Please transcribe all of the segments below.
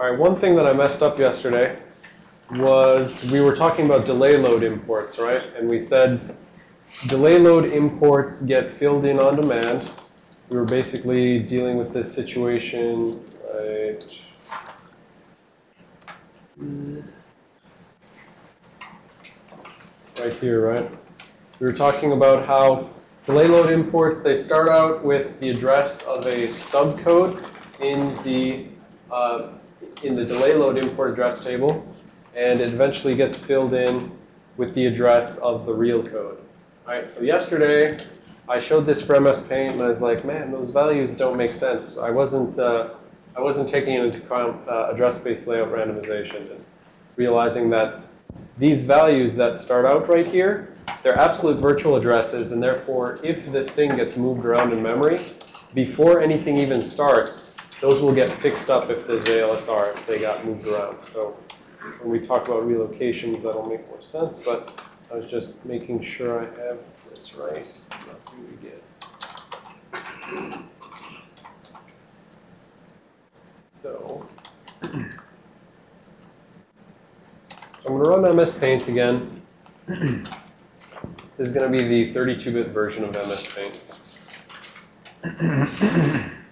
All right, one thing that I messed up yesterday was we were talking about delay load imports, right? And we said delay load imports get filled in on demand. We were basically dealing with this situation, right? Right here, right? We were talking about how delay load imports, they start out with the address of a stub code in the, uh, in the delay load import address table, and it eventually gets filled in with the address of the real code. All right, so yesterday I showed this for MS Paint, and I was like, man, those values don't make sense. I wasn't, uh, I wasn't taking into account uh, address-based layout randomization and realizing that these values that start out right here, they're absolute virtual addresses, and therefore, if this thing gets moved around in memory, before anything even starts, those will get fixed up if there's ALSR, if they got moved around. So when we talk about relocations, that'll make more sense, but I was just making sure I have this right. So, so I'm going to run MS Paint again. This is going to be the 32-bit version of MS Paint.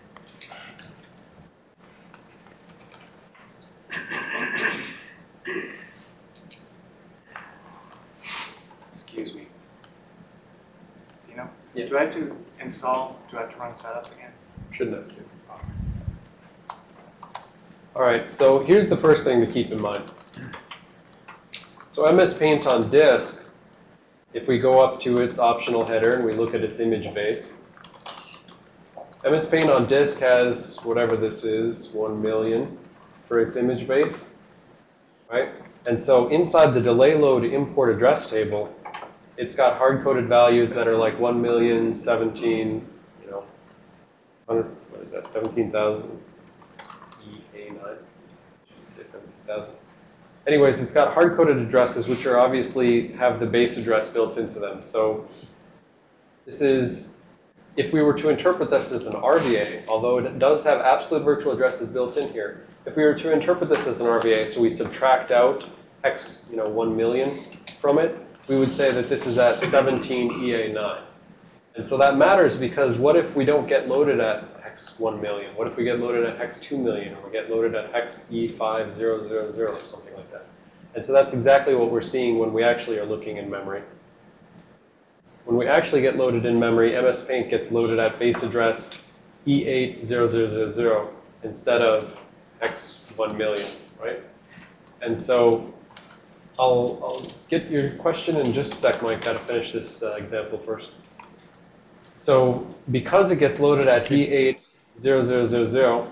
Yeah. Do I have to install, do I have to run setup again? Shouldn't have to. All right, so here's the first thing to keep in mind. So MS Paint on disk, if we go up to its optional header and we look at its image base, MS Paint on disk has whatever this is, 1 million for its image base, right? And so inside the delay load import address table, it's got hard-coded values that are like 1 million, 17, you know, 100, what is that, 17,000 EA9? Should say 17,000. Anyways, it's got hard-coded addresses, which are obviously have the base address built into them. So this is, if we were to interpret this as an RVA, although it does have absolute virtual addresses built in here, if we were to interpret this as an RVA, so we subtract out X, you know, 1 million from it, we would say that this is at 17 EA9. And so that matters because what if we don't get loaded at hex 1 million? What if we get loaded at hex 2 million or we get loaded at hex E5000 or something like that? And so that's exactly what we're seeing when we actually are looking in memory. When we actually get loaded in memory, MS Paint gets loaded at base address E80000 instead of hex 1 million, right? And so I'll, I'll get your question in just a sec, Mike. Got to finish this uh, example first. So because it gets loaded at E80000,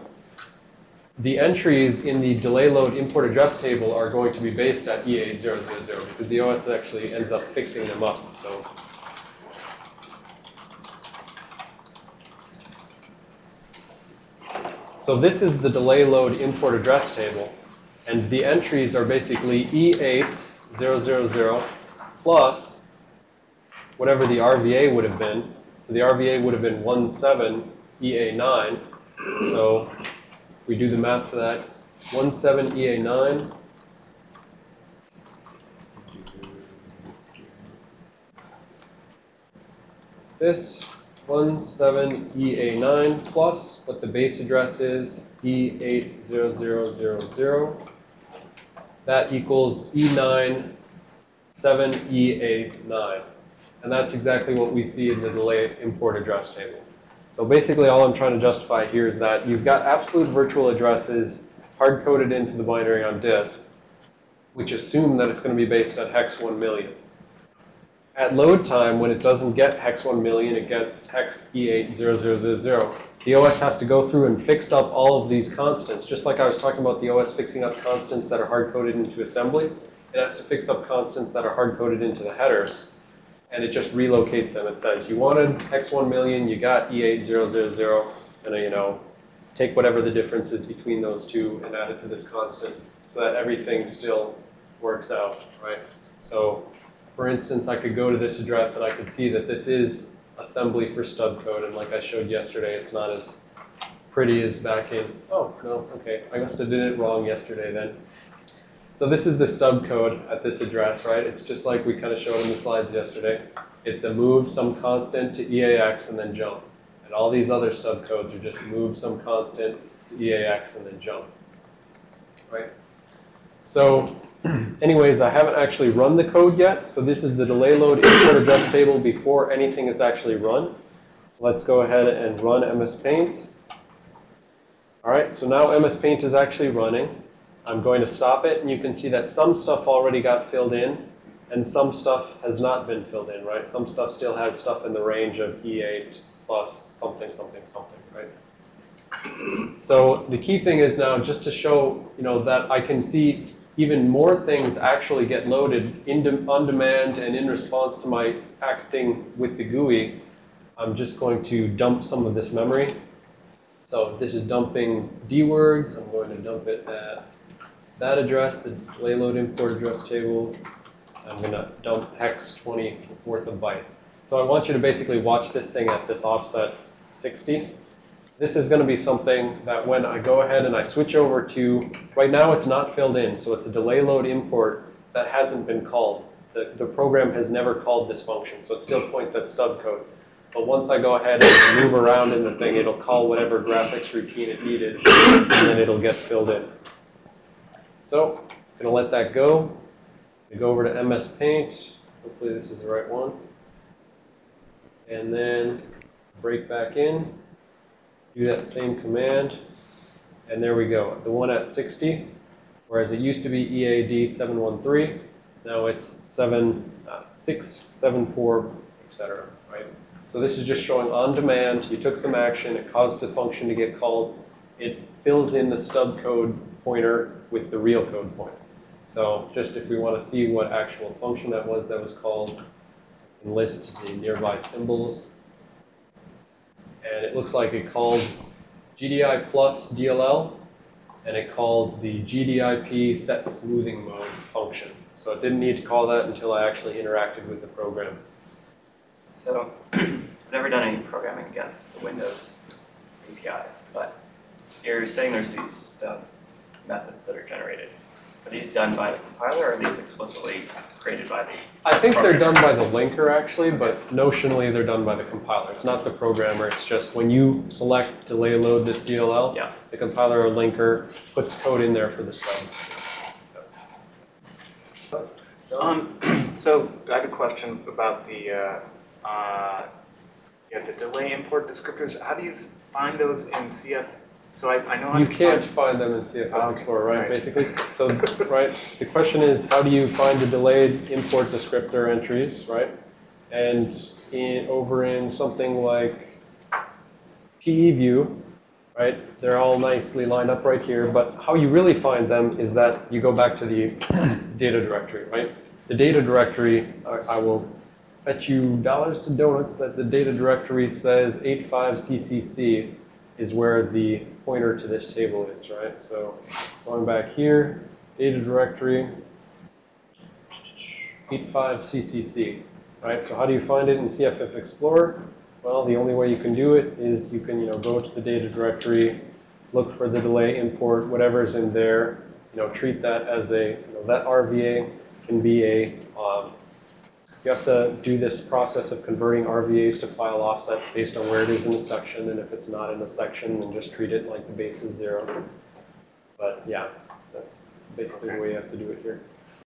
the entries in the delay load import address table are going to be based at E8000 because the OS actually ends up fixing them up. So So this is the delay load import address table. And the entries are basically E8000 plus whatever the RVA would have been. So the RVA would have been 17EA9. So we do the math for that. 17EA9 this 17EA9 plus what the base address is, E80000. That equals E9 7EA9. And that's exactly what we see in the delay import address table. So basically all I'm trying to justify here is that you've got absolute virtual addresses hard-coded into the binary on disk, which assume that it's going to be based at hex 1 million. At load time, when it doesn't get hex 1 million, it gets hex E80000. The OS has to go through and fix up all of these constants. Just like I was talking about the OS fixing up constants that are hard-coded into assembly, it has to fix up constants that are hard-coded into the headers. And it just relocates them. It says, you wanted hex 1 million, you got E8000, and you know, take whatever the difference is between those two and add it to this constant so that everything still works out, right? So for instance, I could go to this address and I could see that this is assembly for stub code. And like I showed yesterday, it's not as pretty as back in. Oh, no, okay. I must have did it wrong yesterday then. So this is the stub code at this address, right? It's just like we kind of showed in the slides yesterday. It's a move some constant to EAX and then jump. And all these other stub codes are just move some constant to EAX and then jump. Right? So anyways, I haven't actually run the code yet. So this is the delay load import address table before anything is actually run. Let's go ahead and run MS Paint. All right, so now MS Paint is actually running. I'm going to stop it, and you can see that some stuff already got filled in, and some stuff has not been filled in, right? Some stuff still has stuff in the range of E8 plus something, something, something, right? So the key thing is now just to show, you know, that I can see even more things actually get loaded de on demand and in response to my acting with the GUI. I'm just going to dump some of this memory. So this is dumping D words. I'm going to dump it at that address, the delay load import address table. I'm going to dump hex 20 worth of bytes. So I want you to basically watch this thing at this offset 60. This is going to be something that when I go ahead and I switch over to, right now it's not filled in, so it's a delay load import that hasn't been called. The, the program has never called this function, so it still points at stub code. But once I go ahead and move around in the thing, it'll call whatever graphics routine it needed, and then it'll get filled in. So, I'm gonna let that go. We go over to MS Paint. Hopefully this is the right one. And then break back in. Do that same command. And there we go. The one at 60, whereas it used to be EAD 713, now it's 7, uh, 6, 7, 4, etc. Right? So this is just showing on demand. You took some action. It caused the function to get called. It fills in the stub code pointer with the real code pointer. So just if we want to see what actual function that was that was called, and list the nearby symbols. And it looks like it called GDI plus DLL, and it called the GDIP set smoothing mode function. So it didn't need to call that until I actually interacted with the program. So I've never done any programming against the Windows APIs, but you're saying there's these stub methods that are generated. Are these done by the compiler or are these explicitly created by the, I think they're done by the linker actually, but notionally they're done by the compiler. It's not the programmer, it's just when you select delay load this DLL, yeah, the compiler or linker puts code in there for the stub. Um, so I have a question about the, uh, uh, yeah, the delay import descriptors. How do you find those in CF? So I, I know. how You to can't find- find them in CFF ah, Okay, Explorer, right, right. basically? So, right, the question is, how do you find the delayed import descriptor entries, right? And in, over in something like PE view, right, they're all nicely lined up right here, but how you really find them is that you go back to the data directory, right? The data directory, I, I will bet you dollars to donuts that the data directory says 85CCC is where the pointer to this table is, right? So going back here, data directory, 85CCC, right? So how do you find it in CFF Explorer? Well, the only way you can do it is you can, you know, go to the data directory, look for the delay import, whatever's in there, you know, treat that as a, you know, that RVA can be a, um, you have to do this process of converting RVAs to file offsets based on where it is in the section, and if it's not in the section, then just treat it like the base is zero. But yeah, that's basically the way you have to do it here.